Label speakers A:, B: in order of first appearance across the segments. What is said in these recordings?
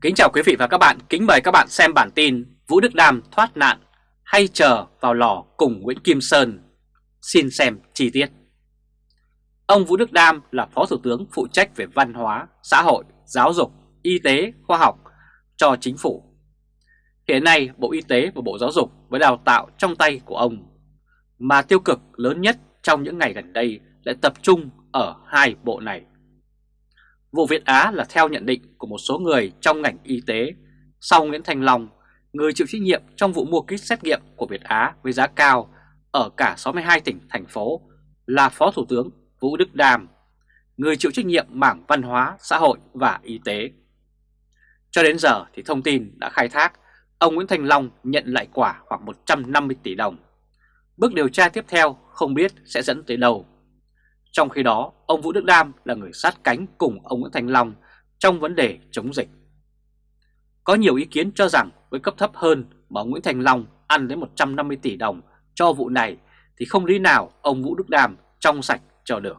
A: Kính chào quý vị và các bạn, kính mời các bạn xem bản tin Vũ Đức Đam thoát nạn hay chờ vào lò cùng Nguyễn Kim Sơn. Xin xem chi tiết. Ông Vũ Đức Đam là Phó Thủ tướng phụ trách về văn hóa, xã hội, giáo dục, y tế, khoa học cho chính phủ. Hiện nay Bộ Y tế và Bộ Giáo dục với đào tạo trong tay của ông. Mà tiêu cực lớn nhất trong những ngày gần đây lại tập trung ở hai bộ này. Vụ Việt Á là theo nhận định của một số người trong ngành y tế. Sau Nguyễn Thành Long, người chịu trách nhiệm trong vụ mua kit xét nghiệm của Việt Á với giá cao ở cả 62 tỉnh, thành phố là Phó Thủ tướng Vũ Đức Đam, người chịu trách nhiệm mảng văn hóa, xã hội và y tế. Cho đến giờ thì thông tin đã khai thác ông Nguyễn Thành Long nhận lại quả khoảng 150 tỷ đồng. Bước điều tra tiếp theo không biết sẽ dẫn tới đâu. Trong khi đó, ông Vũ Đức Đam là người sát cánh cùng ông Nguyễn Thành Long trong vấn đề chống dịch. Có nhiều ý kiến cho rằng với cấp thấp hơn mà Nguyễn Thành Long ăn đến 150 tỷ đồng cho vụ này thì không lý nào ông Vũ Đức Đam trong sạch cho được.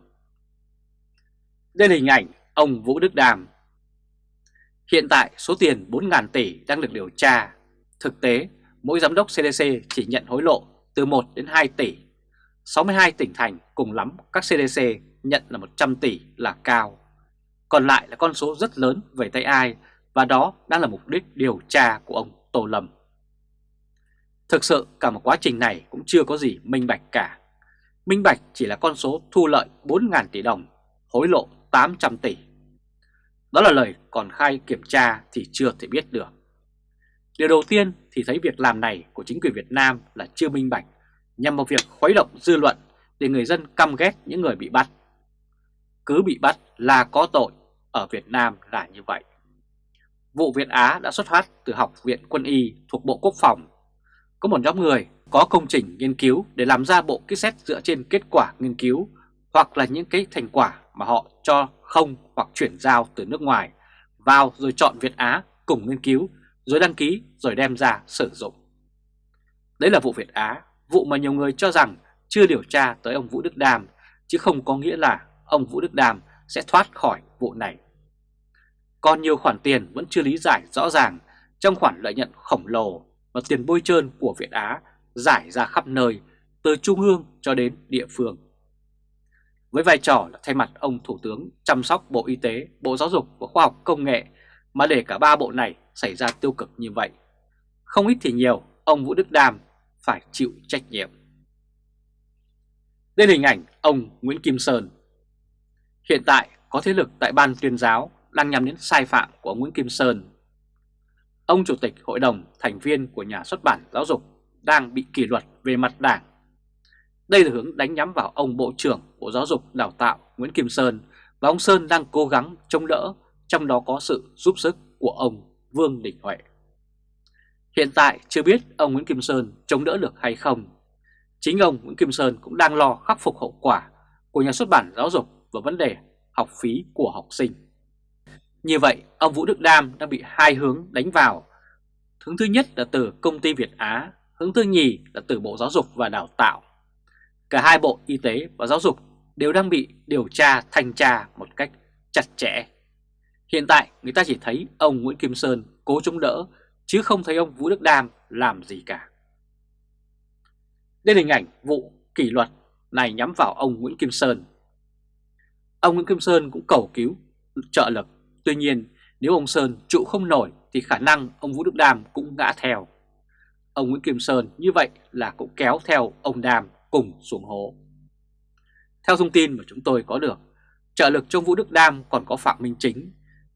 A: Đây là hình ảnh ông Vũ Đức Đam. Hiện tại số tiền 4.000 tỷ đang được điều tra. Thực tế, mỗi giám đốc CDC chỉ nhận hối lộ từ 1 đến 2 tỷ 62 tỉnh thành cùng lắm các CDC nhận là 100 tỷ là cao. Còn lại là con số rất lớn về tay ai và đó đang là mục đích điều tra của ông Tô Lâm. Thực sự cả một quá trình này cũng chưa có gì minh bạch cả. Minh bạch chỉ là con số thu lợi 4.000 tỷ đồng, hối lộ 800 tỷ. Đó là lời còn khai kiểm tra thì chưa thể biết được. Điều đầu tiên thì thấy việc làm này của chính quyền Việt Nam là chưa minh bạch nhằm vào việc khuấy động dư luận để người dân căm ghét những người bị bắt. Cứ bị bắt là có tội, ở Việt Nam là như vậy. Vụ Việt Á đã xuất phát từ Học viện Quân y thuộc Bộ Quốc phòng. Có một nhóm người có công trình nghiên cứu để làm ra bộ kit xét dựa trên kết quả nghiên cứu hoặc là những cái thành quả mà họ cho không hoặc chuyển giao từ nước ngoài vào rồi chọn Việt Á cùng nghiên cứu rồi đăng ký rồi đem ra sử dụng. Đấy là vụ Việt Á vụ mà nhiều người cho rằng chưa điều tra tới ông Vũ Đức Đàm, chứ không có nghĩa là ông Vũ Đức Đàm sẽ thoát khỏi vụ này. Còn nhiều khoản tiền vẫn chưa lý giải rõ ràng trong khoản lợi nhuận khổng lồ và tiền bôi trơn của Việt Á giải ra khắp nơi, từ trung ương cho đến địa phương. Với vai trò là thay mặt ông Thủ tướng chăm sóc Bộ Y tế, Bộ Giáo dục và Khoa học Công nghệ mà để cả ba bộ này xảy ra tiêu cực như vậy. Không ít thì nhiều, ông Vũ Đức Đàm phải chịu trách nhiệm. Đây là hình ảnh ông Nguyễn Kim Sơn. Hiện tại có thế lực tại Ban tuyên giáo đang nhắm đến sai phạm của ông Nguyễn Kim Sơn. Ông Chủ tịch Hội đồng thành viên của nhà xuất bản giáo dục đang bị kỷ luật về mặt đảng. Đây là hướng đánh nhắm vào ông Bộ trưởng Bộ Giáo dục Đào tạo Nguyễn Kim Sơn và ông Sơn đang cố gắng chống đỡ, trong đó có sự giúp sức của ông Vương Đình Huệ. Hiện tại chưa biết ông Nguyễn Kim Sơn chống đỡ được hay không. Chính ông Nguyễn Kim Sơn cũng đang lo khắc phục hậu quả của nhà xuất bản giáo dục và vấn đề học phí của học sinh. Như vậy, ông Vũ Đức Đam đã bị hai hướng đánh vào. Hướng thứ nhất là từ công ty Việt Á, hướng thứ nhì là từ Bộ Giáo dục và Đào tạo. Cả hai bộ y tế và giáo dục đều đang bị điều tra thanh tra một cách chặt chẽ. Hiện tại người ta chỉ thấy ông Nguyễn Kim Sơn cố chống đỡ chứ không thấy ông Vũ Đức Đam làm gì cả. Đây là hình ảnh vụ kỷ luật này nhắm vào ông Nguyễn Kim Sơn. Ông Nguyễn Kim Sơn cũng cầu cứu trợ lực, tuy nhiên nếu ông Sơn trụ không nổi thì khả năng ông Vũ Đức Đam cũng ngã theo. Ông Nguyễn Kim Sơn như vậy là cũng kéo theo ông Đam cùng xuống hố. Theo thông tin mà chúng tôi có được, trợ lực cho Vũ Đức Đam còn có Phạm Minh Chính.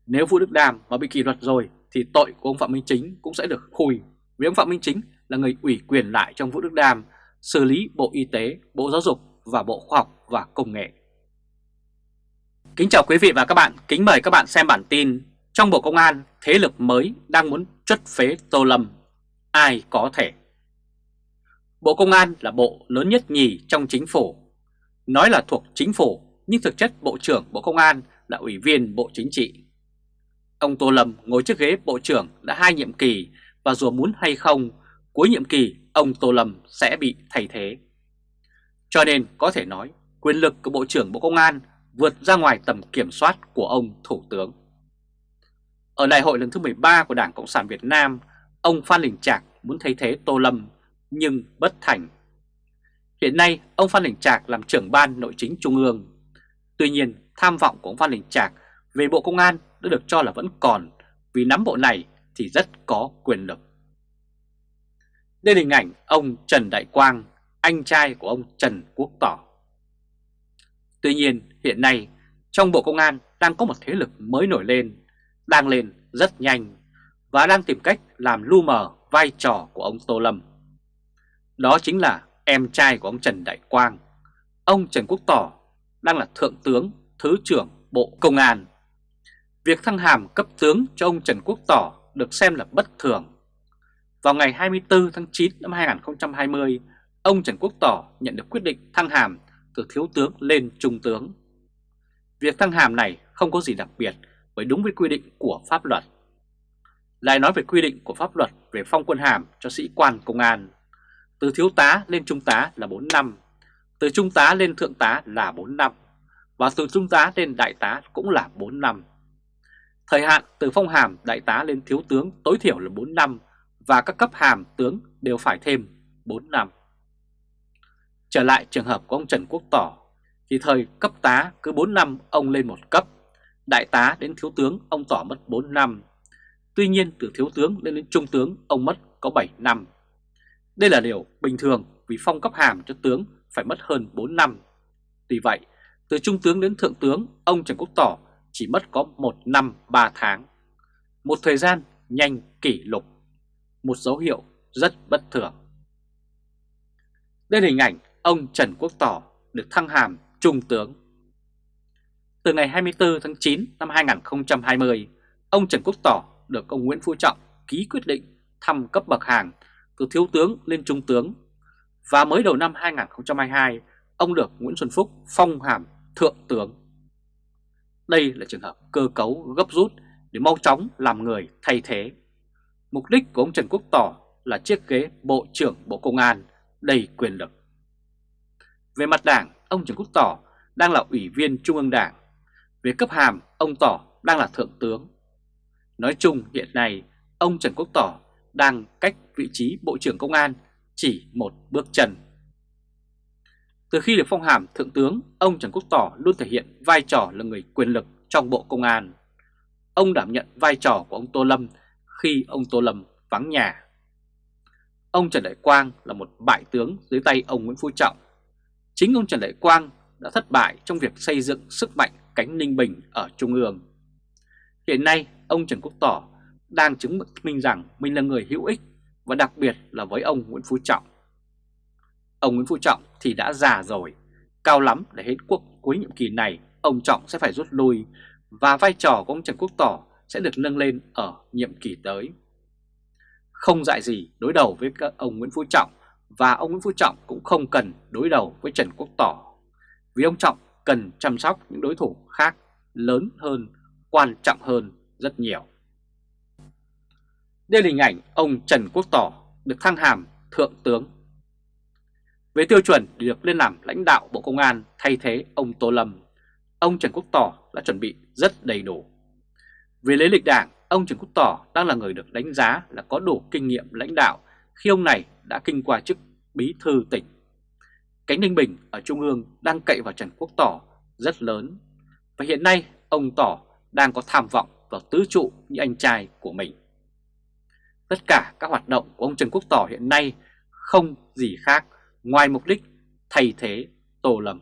A: Nếu Vũ Đức Đam mà bị kỷ luật rồi thì tội của ông Phạm Minh Chính cũng sẽ được khui vì ông Phạm Minh Chính là người ủy quyền lại trong Vũ Đức Đam xử lý Bộ Y tế, Bộ Giáo dục và Bộ Khoa học và Công nghệ. Kính chào quý vị và các bạn, kính mời các bạn xem bản tin Trong Bộ Công an, thế lực mới đang muốn chất phế Tô Lâm, ai có thể? Bộ Công an là bộ lớn nhất nhì trong chính phủ. Nói là thuộc chính phủ, nhưng thực chất Bộ trưởng Bộ Công an là ủy viên Bộ Chính trị. Ông Tô Lâm ngồi trước ghế Bộ trưởng đã hai nhiệm kỳ và dù muốn hay không, cuối nhiệm kỳ ông Tô Lâm sẽ bị thay thế. Cho nên có thể nói quyền lực của Bộ trưởng Bộ Công an vượt ra ngoài tầm kiểm soát của ông Thủ tướng. Ở đại hội lần thứ 13 của Đảng Cộng sản Việt Nam, ông Phan Đình Trạc muốn thay thế Tô Lâm nhưng bất thành. Hiện nay, ông Phan Đình Trạc làm trưởng ban nội chính Trung ương. Tuy nhiên, tham vọng của ông Phan Đình Trạc về Bộ Công an đã được cho là vẫn còn vì nắm bộ này thì rất có quyền lực. Đây là hình ảnh ông Trần Đại Quang, anh trai của ông Trần Quốc Tỏ. Tuy nhiên, hiện nay trong Bộ Công an đang có một thế lực mới nổi lên, đang lên rất nhanh và đang tìm cách làm lu mờ vai trò của ông Tô Lâm. Đó chính là em trai của ông Trần Đại Quang. Ông Trần Quốc Tỏ đang là Thượng tướng, Thứ trưởng Bộ Công an. Việc thăng hàm cấp tướng cho ông Trần Quốc Tỏ được xem là bất thường. Vào ngày 24 tháng 9 năm 2020, ông Trần Quốc Tỏ nhận được quyết định thăng hàm từ thiếu tướng lên trung tướng. Việc thăng hàm này không có gì đặc biệt bởi đúng với quy định của pháp luật. Lại nói về quy định của pháp luật về phong quân hàm cho sĩ quan công an. Từ thiếu tá lên trung tá là 4 năm, từ trung tá lên thượng tá là 4 năm, và từ trung tá lên đại tá cũng là 4 năm. Thời hạn từ phong hàm đại tá lên thiếu tướng tối thiểu là 4 năm và các cấp hàm tướng đều phải thêm 4 năm. Trở lại trường hợp của ông Trần Quốc Tỏ thì thời cấp tá cứ 4 năm ông lên một cấp, đại tá đến thiếu tướng ông Tỏ mất 4 năm. Tuy nhiên từ thiếu tướng lên đến trung tướng ông mất có 7 năm. Đây là điều bình thường vì phong cấp hàm cho tướng phải mất hơn 4 năm. Tuy vậy, từ trung tướng đến thượng tướng, ông Trần Quốc Tỏ chỉ mất có 1 năm 3 tháng. Một thời gian nhanh kỷ lục, một dấu hiệu rất bất thường. Đây là hình ảnh ông Trần Quốc Tỏ được thăng hàm trung tướng. Từ ngày 24 tháng 9 năm 2020, ông Trần Quốc Tỏ được ông Nguyễn Phú Trọng ký quyết định thăng cấp bậc hàm từ thiếu tướng lên trung tướng. Và mới đầu năm 2022, ông được Nguyễn Xuân Phúc phong hàm thượng tướng. Đây là trường hợp cơ cấu gấp rút để mau chóng làm người thay thế. Mục đích của ông Trần Quốc Tỏ là chiếc ghế Bộ trưởng Bộ Công an đầy quyền lực. Về mặt đảng, ông Trần Quốc Tỏ đang là ủy viên Trung ương Đảng. Về cấp hàm, ông Tỏ đang là thượng tướng. Nói chung hiện nay, ông Trần Quốc Tỏ đang cách vị trí Bộ trưởng Công an chỉ một bước chân. Từ khi được phong hàm Thượng tướng, ông Trần Quốc Tỏ luôn thể hiện vai trò là người quyền lực trong Bộ Công an. Ông đảm nhận vai trò của ông Tô Lâm khi ông Tô Lâm vắng nhà. Ông Trần Đại Quang là một bại tướng dưới tay ông Nguyễn Phú Trọng. Chính ông Trần Đại Quang đã thất bại trong việc xây dựng sức mạnh cánh Ninh Bình ở Trung ương. Hiện nay, ông Trần Quốc Tỏ đang chứng minh rằng mình là người hữu ích và đặc biệt là với ông Nguyễn Phú Trọng. Ông Nguyễn Phú Trọng thì đã già rồi, cao lắm để hết quốc cuối nhiệm kỳ này ông Trọng sẽ phải rút lui và vai trò của ông Trần Quốc Tỏ sẽ được nâng lên ở nhiệm kỳ tới. Không dại gì đối đầu với các ông Nguyễn Phú Trọng và ông Nguyễn Phú Trọng cũng không cần đối đầu với Trần Quốc Tỏ vì ông Trọng cần chăm sóc những đối thủ khác lớn hơn, quan trọng hơn rất nhiều. Đây là hình ảnh ông Trần Quốc Tỏ được thăng hàm Thượng tướng. Về tiêu chuẩn để được lên làm lãnh đạo Bộ Công an thay thế ông Tô Lâm, ông Trần Quốc Tỏ đã chuẩn bị rất đầy đủ. Về lấy lịch đảng, ông Trần Quốc Tỏ đang là người được đánh giá là có đủ kinh nghiệm lãnh đạo khi ông này đã kinh qua chức bí thư tỉnh. Cánh Ninh Bình ở Trung ương đang cậy vào Trần Quốc Tỏ rất lớn và hiện nay ông Tỏ đang có tham vọng vào tứ trụ như anh trai của mình. Tất cả các hoạt động của ông Trần Quốc Tỏ hiện nay không gì khác ngoài mục đích thay thế Tô Lâm.